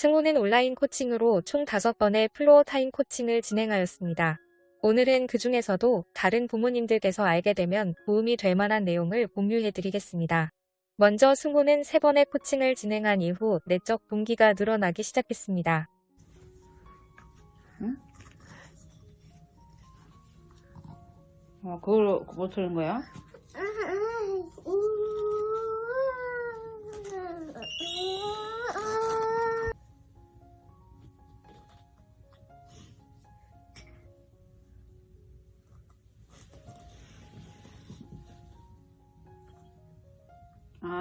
승우는 온라인 코칭으로 총 5번의 floor time 코칭을 진행하였습니다. 오늘은 그 중에서도 다른 부모님들께서 알게 되면 도움이 될 만한 내용을 공유해 드리겠습니다. 먼저 승우는 3번의 코칭을 진행한 이후 내적 동기가 늘어나기 시작했습니다. 어, 그걸 뭐 틀는 거야?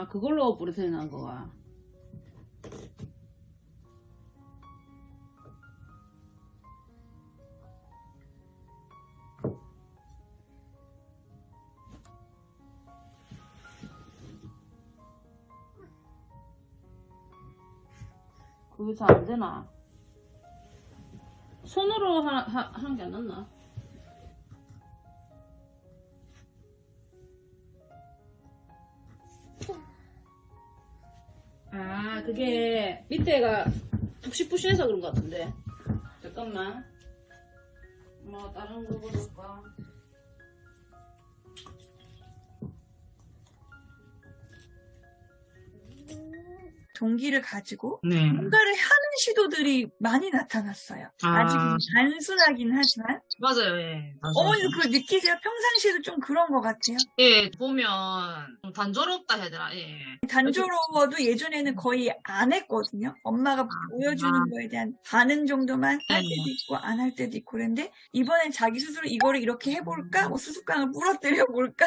그걸로 부르트리는 거야. 잘안 되나? 손으로 하는 게안 낫나? 밑에가 푹신푹신해서 그런 것 같은데. 잠깐만. 뭐, 다른 거 볼까? 동기를 가지고 네. 뭔가를 하는 시도들이 많이 나타났어요. 아. 아. 직 단순하긴 하지만 맞아요, 예. 맞아요. 어머니도 그걸 느끼세요? 평상시에도 좀 그런 것 같아요. 예, 보면 좀 단조롭다 해야 되나, 예. 단조로워도 예전에는 거의 안 했거든요. 엄마가 보여주는 아. 거에 대한 반응 정도만 할 네. 때도 있고 안 할 때도 있고 그런데 이번엔 자기 스스로 이거를 이렇게 해볼까? 뭐 수수깡을 부러뜨려 볼까?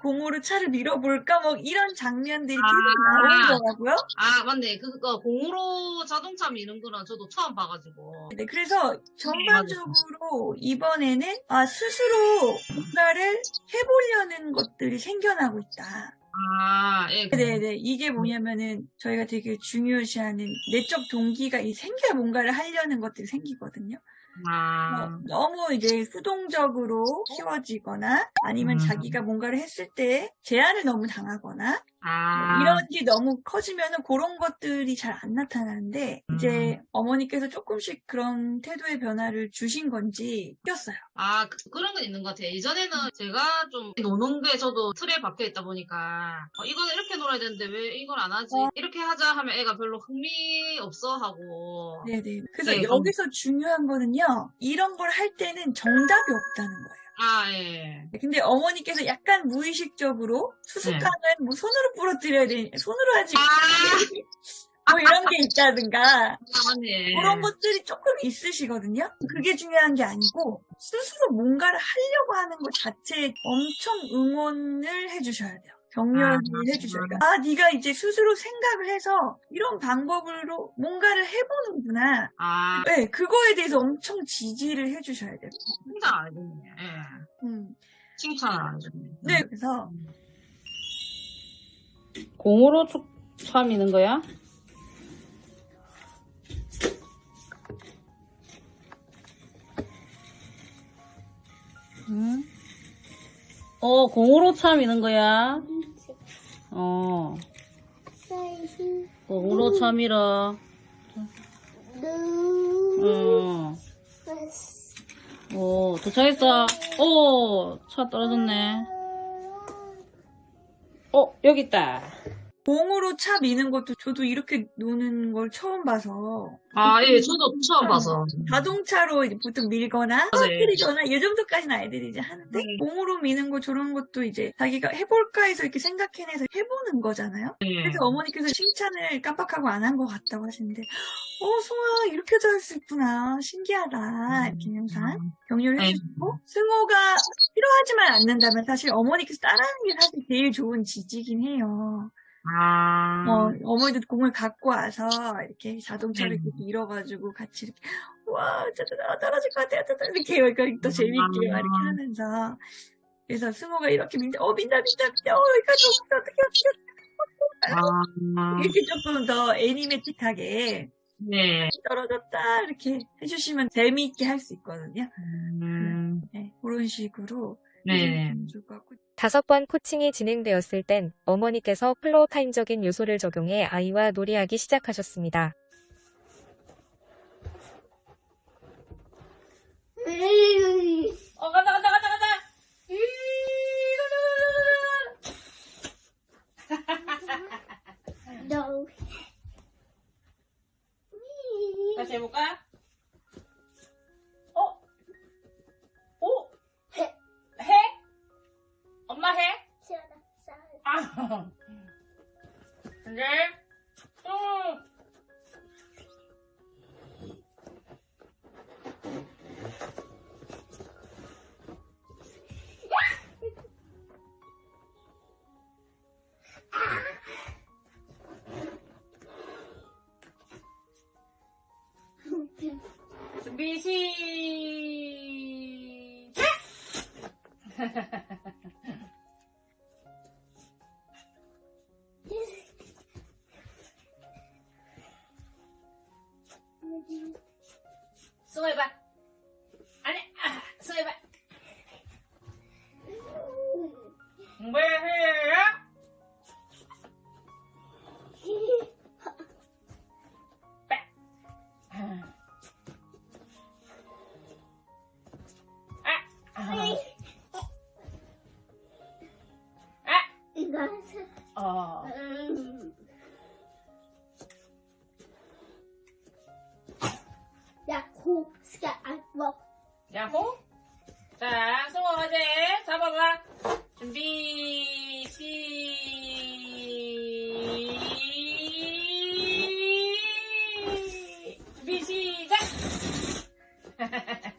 공으로 차를 밀어볼까? 뭐 이런 장면들이 계속 아. 나오더라고요. 아, 맞네. 그거 공으로 자동차 미는 거는 저도 처음 봐가지고. 네, 그래서 전반적으로 이번에는 아, 스스로 뭔가를 해보려는 것들이 생겨나고 있다. 아, 예. 네네. 이게 뭐냐면은 저희가 되게 중요시하는 내적 동기가 이 생겨야 뭔가를 하려는 것들이 생기거든요. 아, 어, 너무 이제 수동적으로 키워지거나 아니면 음. 자기가 뭔가를 했을 때 제한을 너무 당하거나 아. 이런 게 너무 커지면은 그런 것들이 잘 안 나타나는데 이제 음. 어머니께서 조금씩 그런 태도의 변화를 주신 건지 느꼈어요. 아, 그, 런 건 있는 것 같아요. 이전에는 제가 좀 노는 게 저도 틀에 박혀 있다 보니까, 어, 이거는 이렇게 놀아야 되는데 왜 이걸 안 하지? 어. 이렇게 하자 하면 애가 별로 흥미 없어 하고. 네네. 그래서 네, 여기서 중요한 거는요. 이런 걸 할 때는 정답이 없다는 거예요. 아, 예. 근데 어머니께서 약간 무의식적으로 수수깡을 뭐 손으로 부러뜨려야 되 손으로 하지 아, 뭐 이런 게 있다든가 아, 맞네. 그런 것들이 조금 있으시거든요. 그게 중요한 게 아니고 스스로 뭔가를 하려고 하는 것 자체에 엄청 응원을 해주셔야 돼요. 격려를 아, 해주셔야 돼요. 아, 네가 이제 스스로 생각을 해서 이런 방법으로 뭔가를 해보는구나. 아, 네, 그거에 대해서 엄청 지지를 해주셔야 돼요. 칭찬 안 해줬네. 예. 음, 칭찬을 안 해줬네. 네, 그래서 공으로 쭉 참이는 거야? 응? 어, 공으로 참이는 거야? 어, 공으로 참이라. 어, 오, 도착했어. 오, 차 떨어졌네. 어, 여기 있다. 공으로 차 미는 것도 저도 이렇게 노는 걸 처음 봐서 아, 예, 저도 처음 봐서. 자동차로 이제 보통 밀거나. 터뜨리거나 이 정도까지는 아이들이 이제 하는데 네. 공으로 미는 거 저런 것도 이제 자기가 해볼까 해서 이렇게 생각해내서 해보는 거잖아요. 예. 그래서 어머니께서 칭찬을 깜빡하고 안 한 것 같다고 하시는데 어 승호야 이렇게도 할 수 있구나 신기하다 이렇게 항상 격려를 네. 해주시고 승호가 필요하지만 않는다면 사실 어머니께서 따라하는 게 사실 제일 좋은 지지긴 해요. 아, 어, 어머니도 공을 갖고 와서 이렇게 자동차를 네. 이렇게 밀어가지고 같이 이렇게 와 아, 떨어질 것 같아 또 이렇게 이렇게 또 재밌게 막 이렇게 하면서. 그래서 승호가 이렇게 민다 어 민다 민다 민다. 어 여기까지 어떻게 어떻게 아, 이렇게 조금 더 animatic하게 네. 떨어졌다 이렇게 해주시면 재미있게 할 수 있거든요. 음, 네, 그런 식으로 네. 좋을 것 같고 다섯 번 코칭이 진행되었을 땐 어머니께서 floor time적인 요소를 적용해 아이와 놀이하기 시작하셨습니다. 준비, 시작! 수고해봐. 아니, 호 스카 안먹 야호? 자, 승호 어제 잡아봐. 준비, 시, 준비, 시작!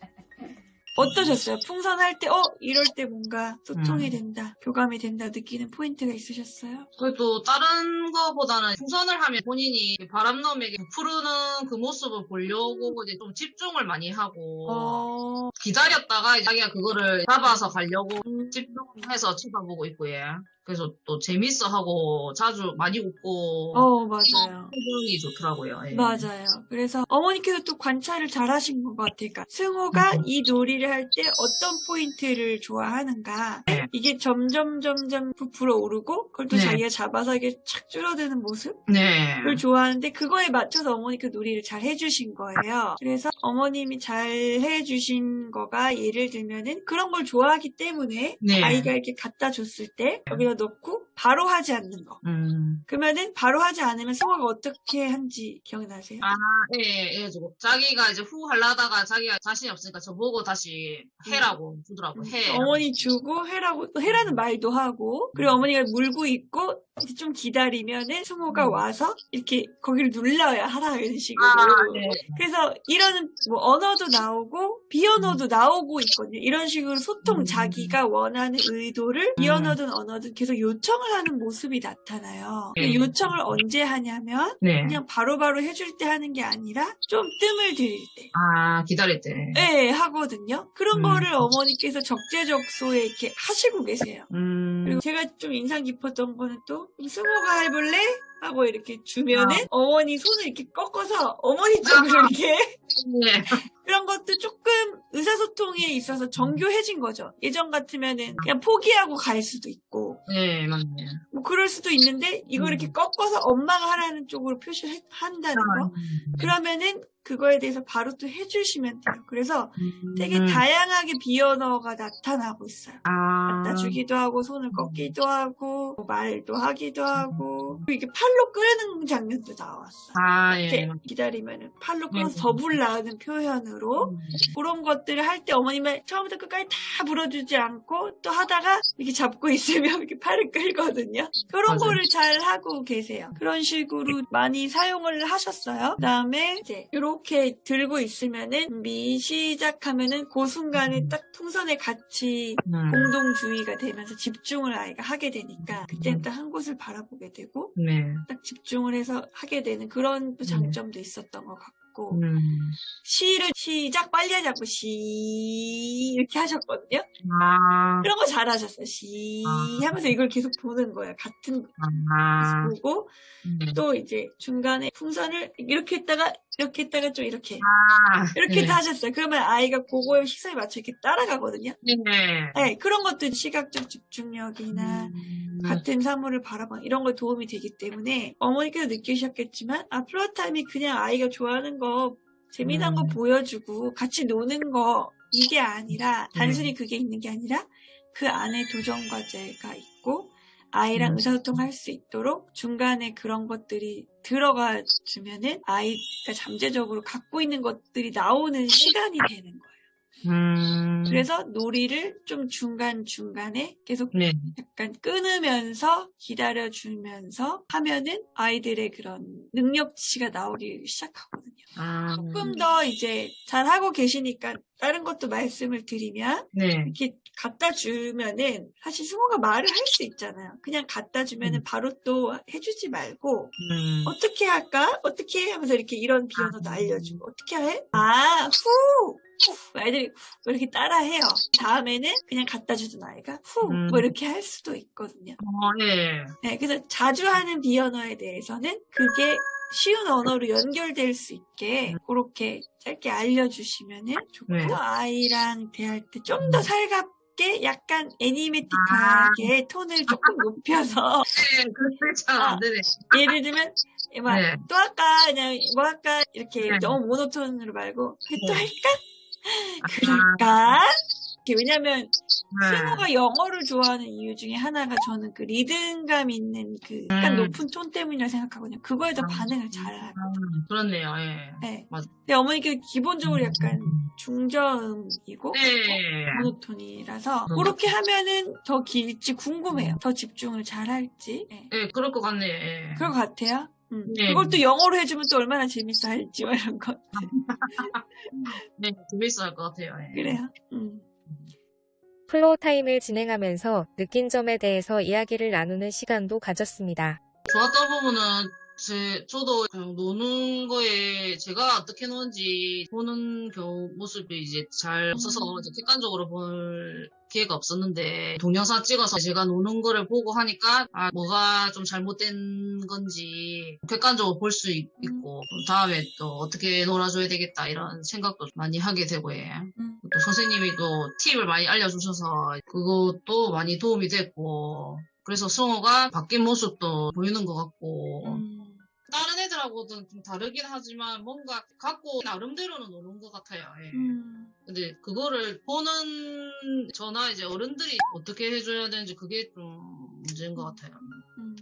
어떠셨어요? 풍선할 때, 어, 이럴 때 뭔가 소통이 음. 된다, 교감이 된다 느끼는 포인트가 있으셨어요? 그래도 다른 거보다는 풍선을 하면 본인이 바람놈에게 부푸르는 그 모습을 보려고 이제 좀 집중을 많이 하고 어, 기다렸다가 자기가 그거를 잡아서 가려고 음. 집중해서 쳐다보고 있고 예. 그래서 또 재밌어 하고 자주 많이 웃고 어, 맞아요. 표정이 좋더라고요. 예. 맞아요. 그래서 어머니께서 또 관찰을 잘 하신 것 같아요. 그러니까 승호가 음. 이 놀이를 할 때 어떤 포인트를 좋아하는가. 네. 이게 점점 점점 부풀어 오르고 그걸 또 네. 자기가 잡아서 이게 착 줄어드는 모습을 네. 좋아하는데 그거에 맞춰서 어머니께 놀이를 잘 해주신 거예요. 그래서 어머님이 잘 해주신 거가 예를 들면은 그런 걸 좋아하기 때문에 네. 아이가 이렇게 갖다 줬을 때 여기다 넣고 바로 하지 않는 거. 음. 그러면은 바로 하지 않으면 승호가 어떻게 한지 기억나세요? 아, 예, 예, 저거. 자기가 이제 후 하려다가 자기가 자신이 없으니까 저보고 다시 해라고 주더라고, 해. 음. 어머니 주고 해라고 또 해라는 말도 하고 그리고 어머니가 물고 있고 좀 기다리면은 승호가 음. 와서 이렇게 거기를 눌러야 하라 이런 식으로 아, 네. 그래서 이런 뭐 언어도 나오고 비언어도 나오고 있거든요 이런 식으로 소통 음. 자기가 원하는 의도를 음. 비언어든 언어든 계속 요청을 하는 모습이 나타나요 네. 그 요청을 언제 하냐면 네. 그냥 바로 바로 해줄 때 하는 게 아니라 좀 뜸을 들일 때 아, 기다릴 때. 네, 하거든요. 그런 음. 거를 어머니께서 적재적소에 이렇게 하시고 계세요. 음. 그리고 제가 좀 인상 깊었던 거는 또 승호가 해볼래? 하고 이렇게 주면은 아. 어머니 손을 이렇게 꺾어서 어머니 쪽으로 이렇게 네. 그런 것도 조금 의사소통에 있어서 정교해진 거죠. 예전 같으면은 그냥 포기하고 갈 수도 있고 네, 맞네. 뭐 그럴 수도 있는데 이걸 음. 이렇게 꺾어서 엄마가 하라는 쪽으로 표시한다는 거 음. 그러면은 그거에 대해서 바로 또 해주시면 돼요. 그래서 되게 음. 다양하게 비언어가 나타나고 있어요. 아. 갖다 주기도 하고 손을 꺾기도 하고 뭐 말도 하기도 하고 그리고 이게 팔로 끄는 장면도 나왔어요. 아, 이렇게 예. 기다리면은 팔로 네. 끌어서 더 불라는 표현으로 음. 그런 것들을 할 때 어머님은 처음부터 끝까지 다 불어주지 않고 또 하다가 이렇게 잡고 있으면 이렇게 팔을 끌거든요. 그런. 거를 잘 하고 계세요. 그런 식으로 많이 사용을 하셨어요. 그 다음에 이제 이 렇게 들고 있으면은 준비 시작하면은 그 순간에 딱 풍선에 같이 음. 공동주의가 되면서 집중을 아이가 하게 되니까 그때는 딱한 곳을 바라보게 되고 네. 딱 집중을 해서 하게 되는 그런 또 장점도 있었던 것 같고 음. 시를 시작 빨리 하자고 시 이렇게 하셨거든요. 아. 그런 거 잘하셨어요. 시 아. 하면서 이걸 계속 보는 거예요. 같은 거 아. 보고 네. 또 이제 중간에 풍선을 이렇게 했다가 이렇게 했다가 좀 이렇게 아. 이렇게 네. 하셨어요. 그러면 아이가 그거에 시선에 맞춰 이렇게 따라가거든요. 네. 네, 그런 것도 시각적 집중력이나 음. 같은 사물을 바라봐 이런 거 도움이 되기 때문에 어머니께서 느끼셨겠지만 아 플로타임이 그냥 아이가 좋아하는 거 재미난 거 음. 보여주고 같이 노는 거 이게 아니라 단순히 그게 있는 게 아니라 그 안에 도전 과제가 있고 아이랑 음. 의사소통할 수 있도록 중간에 그런 것들이 들어가 주면은 아이가 잠재적으로 갖고 있는 것들이 나오는 시간이 되는 거예요. 음. 그래서 놀이를 좀 중간중간에 계속 네. 약간 끊으면서 기다려주면서 하면은 아이들의 그런 능력치가 나오기 시작하거든요. 아. 조금 더 이제 잘하고 계시니까 다른 것도 말씀을 드리면 네. 이렇게 갖다 주면은 사실 승호가 말을 할 수 있잖아요. 그냥 갖다 주면은 음. 바로 또 해주지 말고 음. 어떻게 할까? 어떻게 해? 하면서 이렇게 이런 비언어도 알려주고 어떻게 해? 아, 후! 후! 애들이 후! 이렇게 따라해요. 다음에는 그냥 갖다 주던 아이가 후! 음. 뭐 이렇게 할 수도 있거든요. 어, 네. 네, 그래서 자주 하는 비언어에 대해서는 그게 쉬운 언어로 연결될 수 있게 그렇게 짧게 알려주시면은 좋고 네. 아이랑 대할 때 좀 더 살갑 게 약간 애니메틱하게 톤을 조금 높여서 네, 그렇게 잘안 되네. 예를 들면 막 네. 또 할까 그냥 뭐 할까 이렇게 네. 너무 모노톤으로 말고 또 네. 할까 그럴까 이렇게 왜냐면 네. 승호가 영어를 좋아하는 이유 중에 하나가 저는 그 리듬감 있는 그 약간 음. 높은 톤 때문이라 생각하거든요. 그거에 더 음. 반응을 잘 하고. 음, 그렇네요, 예. 네. 맞아. 근데 어머니께 기본적으로 약간 중저음이고 네. 모노톤이라서 음. 그렇게 하면은 더 길지 궁금해요. 더 집중을 잘 할지. 네. 예, 그럴 것 같네요, 예. 그럴 것 같아요. 음. 네. 그걸 또 영어로 해주면 또 얼마나 재밌어 할지 뭐 이런 거. 네, 재밌어 할것 같아요, 예. 그래요. 음. floor time을 진행하면서 느낀 점에 대해서 이야기를 나누는 시간도 가졌습니다. 좋았던 부분은 제, 저도 그냥 노는 거에 제가 어떻게 노는지 보는 경우 모습이 이제 잘 없어서 이제 객관적으로 볼 기회가 없었는데 동영상 찍어서 제가 노는 거를 보고 하니까 아, 뭐가 좀 잘못된 건지 객관적으로 볼 수 있고 다음에 또 어떻게 놀아줘야 되겠다 이런 생각도 많이 하게 되고 예. 음. 또 선생님이 또 팁을 많이 알려주셔서 그것도 많이 도움이 됐고 그래서 승호가 바뀐 모습도 보이는 것 같고 음. 다른 애들하고는 좀 다르긴 하지만 뭔가 갖고 나름대로는 노는 것 같아요. 예. 음. 근데 그거를 보는 저나 이제 어른들이 어떻게 해줘야 되는지 그게 좀 문제인 것 같아요. 음.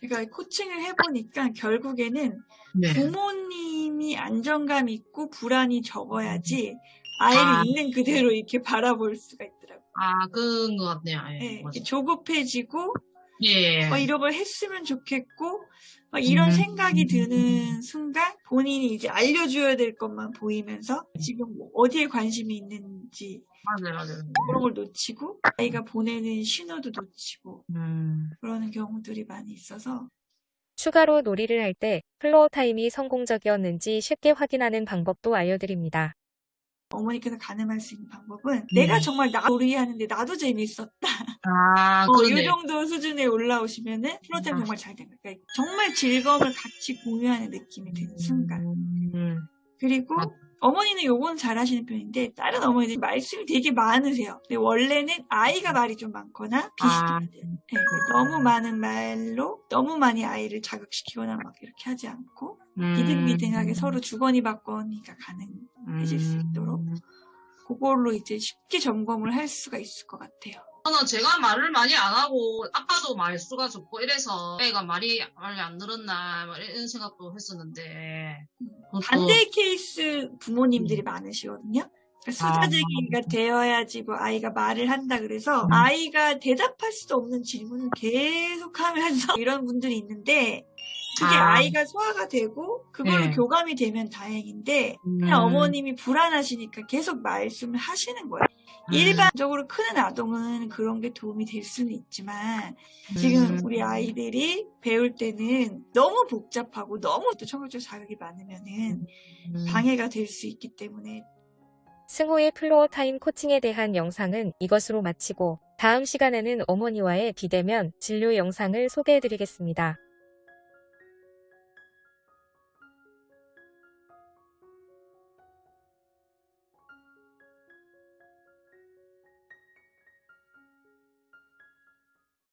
제가 코칭을 해보니까 결국에는 네. 부모님이 안정감 있고 불안이 적어야지 아이를 아. 있는 그대로 이렇게 바라볼 수가 있더라고요. 아, 그런 것 같네요. 예. 예, 맞아요. 조급해지고 예. 어, 이런 걸 했으면 좋겠고 막 이런 음. 생각이 드는 순간 본인이 이제 알려줘야 될 것만 보이면서 지금 뭐 어디에 관심이 있는지 맞아요, 맞아요. 그런 걸 놓치고 아이가 보내는 신호도 놓치고 음. 그러는 경우들이 많이 있어서 추가로 놀이를 할 때 floor time이 성공적이었는지 쉽게 확인하는 방법도 알려드립니다. 어머니께서 가늠할 수 있는 방법은 네. 내가 정말 나 놀이하는데 나도 재밌었다. 아, 어, 이. 정도 수준에 올라오시면은 floor time 아. 정말 잘된 거예요. 그러니까 정말 즐거움을 같이 공유하는 느낌이 드는 순간. 음. 그리고 아. 어머니는 요건 잘 하시는 편인데 다른 어머니들 말씀이 되게 많으세요. 근데 원래는 아이가 말이 좀 많거나 아. 비슷해야 돼요. 네, 너무 많은 말로 너무 많이 아이를 자극시키거나 막 이렇게 하지 않고 음. 비등비등하게 서로 주거니 받거니가 가능해질 수 있도록 그걸로 이제 쉽게 점검을 할 수가 있을 것 같아요. 저는 제가 말을 많이 안 하고 아빠도 말수가 적고 이래서 애가 말이 말이 안 늘었나 막 이런 생각도 했었는데 반대의 케이스 부모님들이 많으시거든요. 그러니까 아. 수다쟁이가 되어야지 뭐 아이가 말을 한다 그래서 음. 아이가 대답할 수 없는 질문을 계속 하면서 이런 분들이 있는데 그게 아. 아. 이가 소화가 되고 그걸로 네. 교감이 되면 다행인데 음. 그냥 어머님이 불안하시니까 계속 말씀을 하시는 거예요. 음. 일반적으로 크는 아동은 그런 게 도움이 될 수는 있지만 지금 음. 우리 아이들이 배울 때는 너무 복잡하고 너무 또 청각적 자극이 많으면은 음. 방해가 될 수 있기 때문에 승호의 floor time 코칭에 대한 영상은 이것으로 마치고 다음 시간에는 어머니와의 비대면 진료 영상을 소개해드리겠습니다.